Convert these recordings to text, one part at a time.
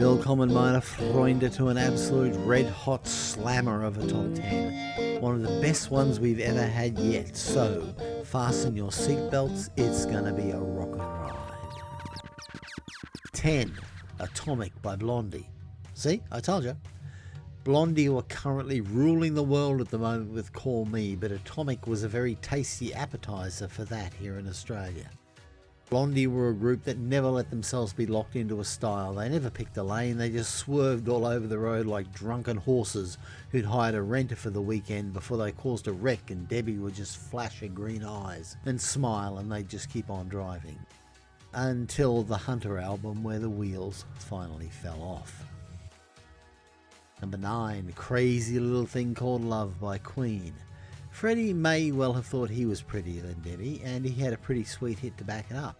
Willkommen meine Freunde to an absolute red hot slammer of a top 10. One of the best ones we've ever had yet, so fasten your seatbelts, it's gonna be a rocket ride. 10. Atomic by Blondie. See, I told you. Blondie were currently ruling the world at the moment with Call Me, but Atomic was a very tasty appetizer for that here in Australia. Blondie were a group that never let themselves be locked into a style. They never picked a lane, they just swerved all over the road like drunken horses who'd hired a renter for the weekend before they caused a wreck and Debbie would just flash her green eyes and smile and they'd just keep on driving. Until the Hunter album where the wheels finally fell off. Number 9, Crazy Little Thing Called Love by Queen. Freddie may well have thought he was prettier than Debbie, and he had a pretty sweet hit to back it up.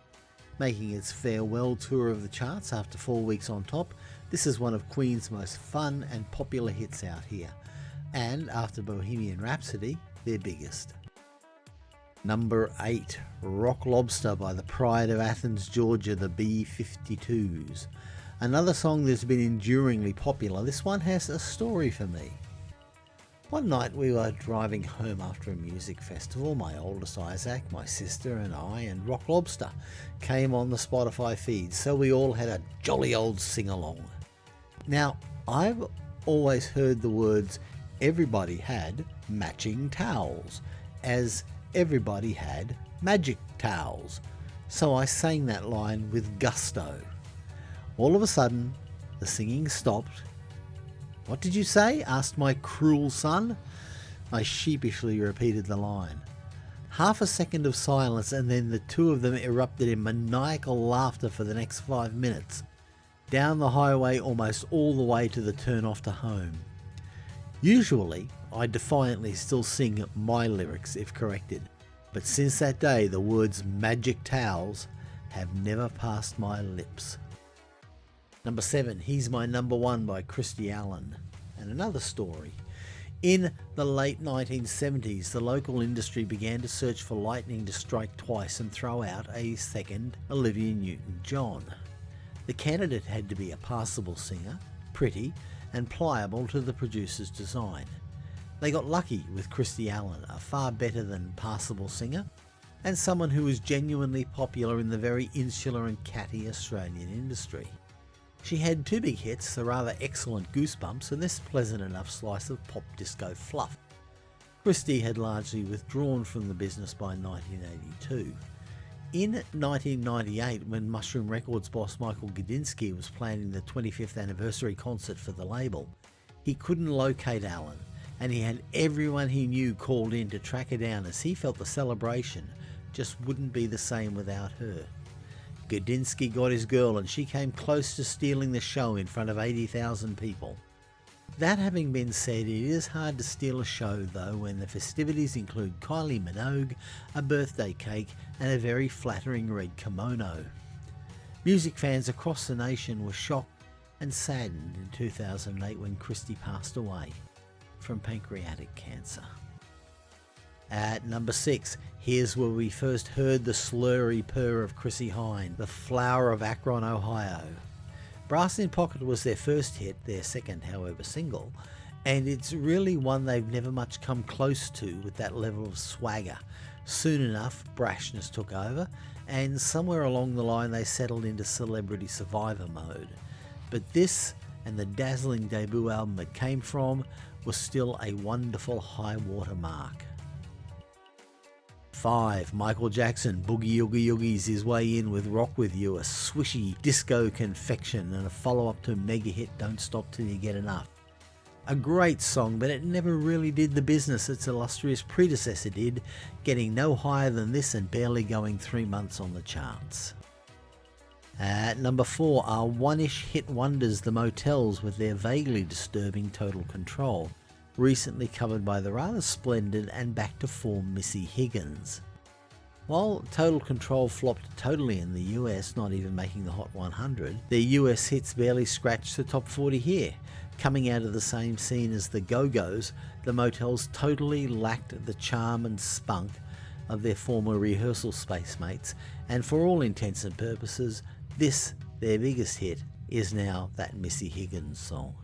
Making its farewell tour of the charts after four weeks on top, this is one of Queen's most fun and popular hits out here, and after Bohemian Rhapsody, their biggest. Number 8, Rock Lobster by the Pride of Athens, Georgia, the B-52s. Another song that's been enduringly popular, this one has a story for me. One night we were driving home after a music festival. My oldest Isaac, my sister, and I, and Rock Lobster came on the Spotify feed, so we all had a jolly old sing along. Now, I've always heard the words everybody had matching towels, as everybody had magic towels, so I sang that line with gusto. All of a sudden, the singing stopped what did you say? asked my cruel son. I sheepishly repeated the line. Half a second of silence, and then the two of them erupted in maniacal laughter for the next five minutes, down the highway almost all the way to the turn off to home. Usually, I defiantly still sing my lyrics if corrected, but since that day the words magic towels have never passed my lips. Number 7, He's My Number One by Christie Allen. And another story. In the late 1970s, the local industry began to search for lightning to strike twice and throw out a second Olivia Newton-John. The candidate had to be a passable singer, pretty, and pliable to the producer's design. They got lucky with Christie Allen, a far better than passable singer, and someone who was genuinely popular in the very insular and catty Australian industry. She had two big hits, the rather excellent Goosebumps and this pleasant enough slice of pop disco fluff. Christie had largely withdrawn from the business by 1982. In 1998, when Mushroom Records boss Michael Gudinski was planning the 25th anniversary concert for the label, he couldn't locate Allen and he had everyone he knew called in to track her down as he felt the celebration just wouldn't be the same without her. Gudinski got his girl and she came close to stealing the show in front of 80,000 people. That having been said, it is hard to steal a show though when the festivities include Kylie Minogue, a birthday cake and a very flattering red kimono. Music fans across the nation were shocked and saddened in 2008 when Christie passed away from pancreatic cancer. At number 6, here's where we first heard the slurry purr of Chrissie Hynde, the flower of Akron, Ohio. Brass in Pocket was their first hit, their second, however, single, and it's really one they've never much come close to with that level of swagger. Soon enough, brashness took over, and somewhere along the line they settled into celebrity survivor mode. But this and the dazzling debut album it came from was still a wonderful high water mark. 5. Michael Jackson Boogie Oogie Oogies his way in with Rock With You, a swishy disco confection and a follow-up to mega hit Don't Stop Till You Get Enough. A great song, but it never really did the business its illustrious predecessor did, getting no higher than this and barely going three months on the charts. At number 4 are one-ish hit wonders The Motels with their vaguely disturbing Total Control recently covered by the rather splendid and back to form Missy Higgins. While Total Control flopped totally in the US, not even making the Hot 100, their US hits barely scratched the top 40 here. Coming out of the same scene as the Go-Go's, the Motels totally lacked the charm and spunk of their former rehearsal space mates, and for all intents and purposes, this, their biggest hit, is now that Missy Higgins song.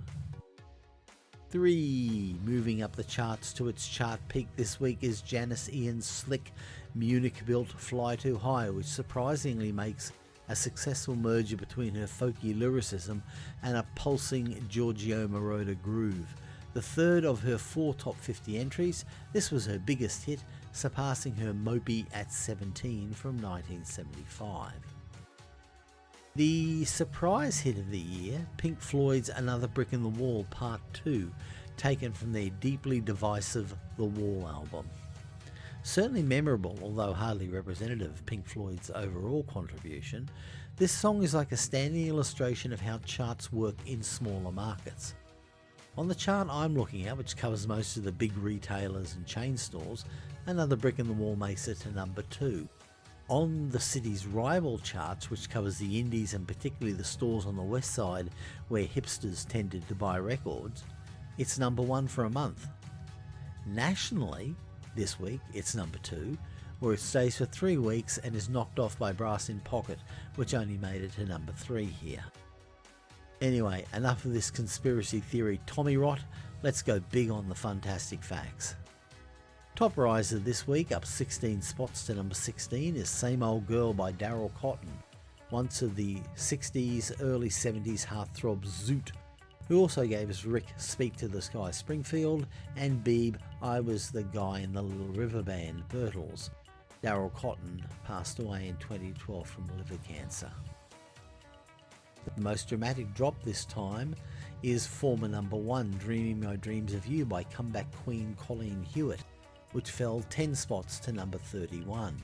3. Moving up the charts to its chart peak this week is Janis Ian's slick Munich built Fly Too High, which surprisingly makes a successful merger between her folky lyricism and a pulsing Giorgio Moroder groove. The third of her four top 50 entries, this was her biggest hit, surpassing her Mopey at 17 from 1975. The surprise hit of the year, Pink Floyd's Another Brick in the Wall Part 2, taken from their deeply divisive The Wall album. Certainly memorable, although hardly representative of Pink Floyd's overall contribution, this song is like a standing illustration of how charts work in smaller markets. On the chart I'm looking at, which covers most of the big retailers and chain stores, another brick in the wall makes it to number 2 on the city's rival charts, which covers the indies and particularly the stores on the west side where hipsters tended to buy records, it's number one for a month. Nationally, this week it's number two, where it stays for three weeks and is knocked off by Brass in Pocket, which only made it to number three here. Anyway, enough of this conspiracy theory Tommy rot, let's go big on the fantastic facts. Top riser this week, up 16 spots to number 16, is Same Old Girl by Daryl Cotton, once of the 60s, early 70s heartthrob Zoot, who also gave us Rick Speak to the Sky Springfield and Beeb I Was the Guy in the Little River Band Birtles. Daryl Cotton passed away in 2012 from liver cancer. The most dramatic drop this time is former number one Dreaming My Dreams of You by comeback queen Colleen Hewett which fell 10 spots to number 31.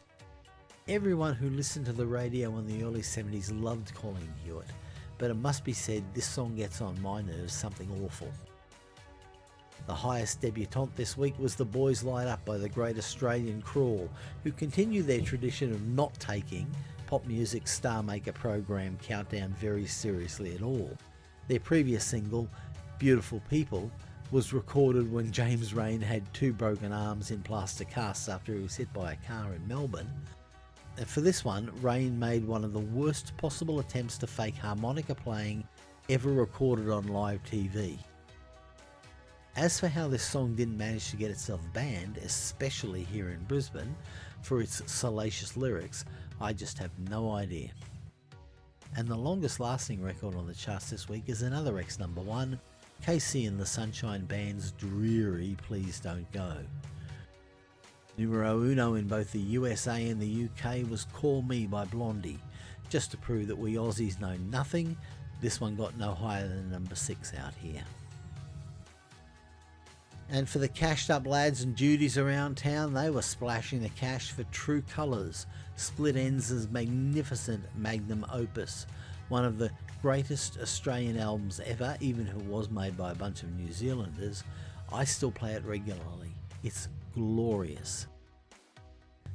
Everyone who listened to the radio in the early 70s loved Colleen Hewett, but it must be said this song gets on my nerves something awful. The highest debutante this week was The Boys Light Up by the Great Australian Crawl, who continue their tradition of not taking pop music star maker program Countdown very seriously at all. Their previous single, Beautiful People, was recorded when James Reyne had two broken arms in plaster casts after he was hit by a car in Melbourne. And for this one, Rain made one of the worst possible attempts to fake harmonica playing ever recorded on live TV. As for how this song didn't manage to get itself banned, especially here in Brisbane, for its salacious lyrics, I just have no idea. And the longest lasting record on the charts this week is another ex number one, KC and the Sunshine Band's dreary Please Don't Go. Numero uno in both the USA and the UK was Call Me by Blondie. Just to prove that we Aussies know nothing, this one got no higher than number 6 out here. And for the cashed up lads and duties around town, they were splashing the cash for True Colours, Split Enz' magnificent magnum opus, one of the greatest Australian albums ever, even if it was made by a bunch of New Zealanders. I still play it regularly. It's glorious.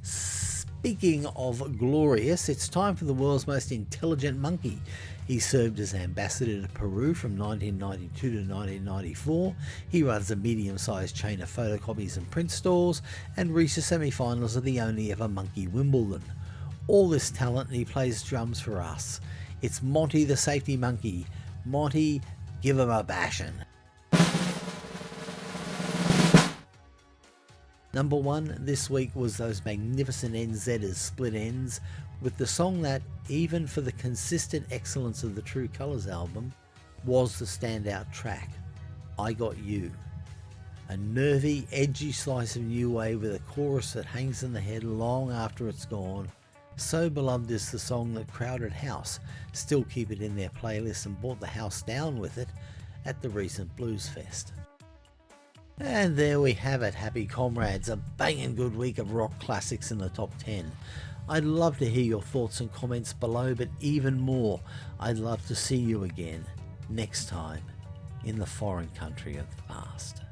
Speaking of glorious, it's time for the world's most intelligent monkey. He served as ambassador to Peru from 1992 to 1994. He runs a medium-sized chain of photocopies and print stores and reached the semi-finals of the only ever Monkey Wimbledon. All this talent and he plays drums for us. It's Monty the safety monkey. Monty, give him a bashin'. Number one this week was those magnificent NZers Split Enz with the song that, even for the consistent excellence of the True Colours album, was the standout track, I Got You. A nervy, edgy slice of new wave with a chorus that hangs in the head long after it's gone, so beloved is the song that Crowded House still keep it in their playlist and brought the house down with it at the recent Blues Fest. And there we have it, happy comrades, a banging good week of rock classics in the top 10. I'd love to hear your thoughts and comments below, but even more, I'd love to see you again next time in the foreign country of the past.